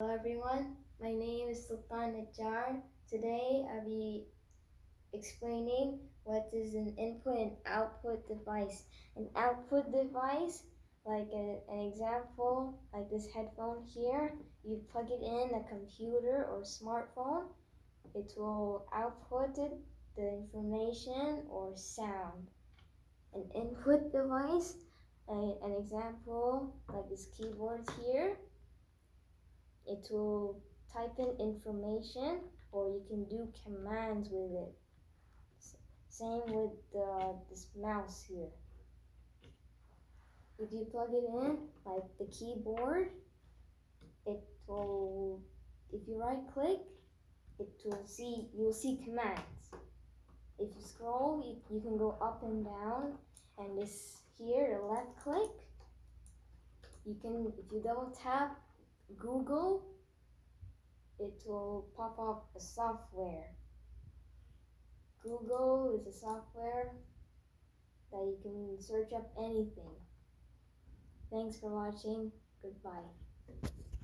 Hello everyone, my name is Sultan Najjar. Today I'll be explaining what is an input and output device. An output device, like a, an example, like this headphone here, you plug it in a computer or smartphone, it will output the information or sound. An input device, a, an example, like this keyboard here, it will type in information or you can do commands with it. Same with the, this mouse here. If you plug it in, like the keyboard, it will, if you right click, it will see, you'll see commands. If you scroll, you, you can go up and down, and this here, left click, you can, if you double tap Google, it will pop up a software. Google is a software that you can search up anything. Thanks for watching. Goodbye.